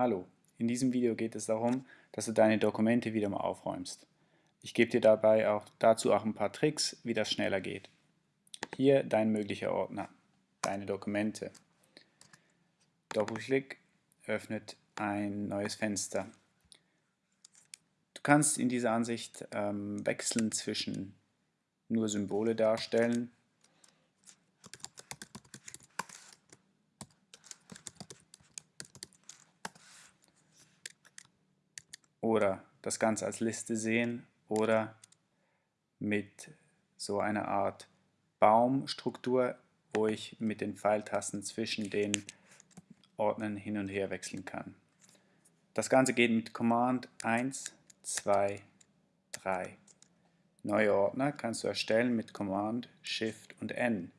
Hallo, in diesem Video geht es darum, dass du deine Dokumente wieder mal aufräumst. Ich gebe dir dabei auch dazu auch ein paar Tricks, wie das schneller geht. Hier dein möglicher Ordner, deine Dokumente. Doppelklick öffnet ein neues Fenster. Du kannst in dieser Ansicht ähm, wechseln zwischen nur Symbole darstellen oder das Ganze als Liste sehen oder mit so einer Art Baumstruktur, wo ich mit den Pfeiltasten zwischen den Ordnern hin und her wechseln kann. Das Ganze geht mit Command 1, 2, 3. Neue Ordner kannst du erstellen mit Command Shift und N.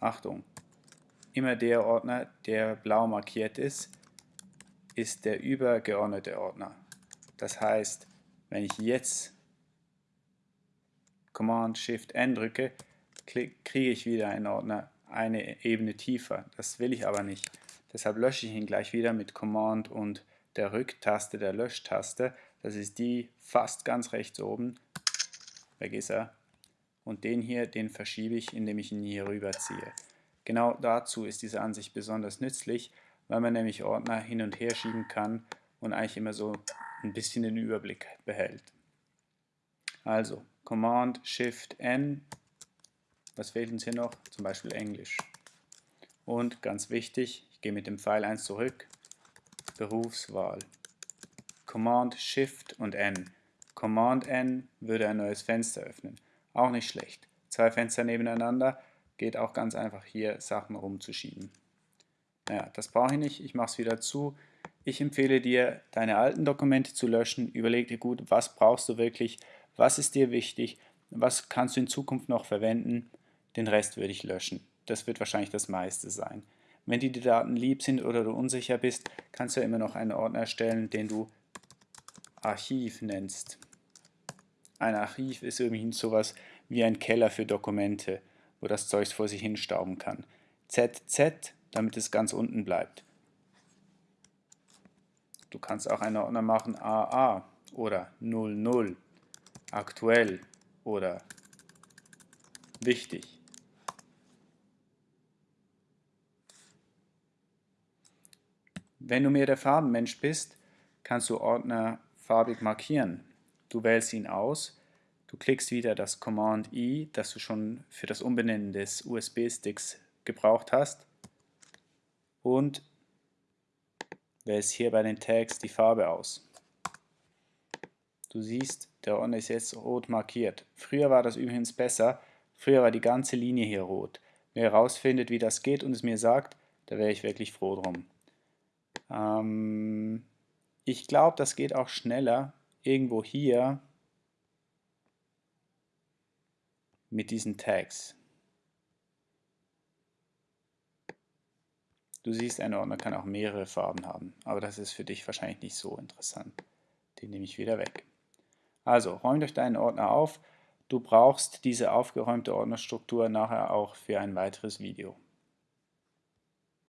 Achtung, Immer der Ordner, der blau markiert ist, ist der übergeordnete Ordner. Das heißt, wenn ich jetzt Command Shift N drücke, kriege ich wieder einen Ordner eine Ebene tiefer. Das will ich aber nicht. Deshalb lösche ich ihn gleich wieder mit Command und der Rücktaste, der Löschtaste. Das ist die fast ganz rechts oben. Weg ist er. Und den hier, den verschiebe ich, indem ich ihn hier rüberziehe. Genau dazu ist diese Ansicht besonders nützlich, weil man nämlich Ordner hin und her schieben kann und eigentlich immer so ein bisschen den Überblick behält. Also Command Shift N, was fehlt uns hier noch? Zum Beispiel Englisch. Und ganz wichtig, ich gehe mit dem Pfeil 1 zurück, Berufswahl. Command Shift und N. Command N würde ein neues Fenster öffnen. Auch nicht schlecht. Zwei Fenster nebeneinander, geht auch ganz einfach hier Sachen rumzuschieben. Naja, das brauche ich nicht, ich mache es wieder zu. Ich empfehle dir, deine alten Dokumente zu löschen. Überleg dir gut, was brauchst du wirklich, was ist dir wichtig, was kannst du in Zukunft noch verwenden. Den Rest würde ich löschen. Das wird wahrscheinlich das meiste sein. Wenn dir die Daten lieb sind oder du unsicher bist, kannst du immer noch einen Ordner erstellen, den du Archiv nennst. Ein Archiv ist irgendwie sowas wie ein Keller für Dokumente wo das Zeug vor sich hin stauben kann. ZZ, damit es ganz unten bleibt. Du kannst auch einen Ordner machen AA oder 00, aktuell oder wichtig. Wenn du mehr der Farbenmensch bist, kannst du Ordner farbig markieren. Du wählst ihn aus Du klickst wieder das Command I, das du schon für das Umbenennen des USB-Sticks gebraucht hast und wählst hier bei den Tags die Farbe aus. Du siehst, der Ordner ist jetzt rot markiert. Früher war das übrigens besser, früher war die ganze Linie hier rot. Wer herausfindet, wie das geht und es mir sagt, da wäre ich wirklich froh drum. Ähm, ich glaube, das geht auch schneller. Irgendwo hier mit diesen Tags. Du siehst, ein Ordner kann auch mehrere Farben haben, aber das ist für dich wahrscheinlich nicht so interessant. Den nehme ich wieder weg. Also, räum durch deinen Ordner auf. Du brauchst diese aufgeräumte Ordnerstruktur nachher auch für ein weiteres Video.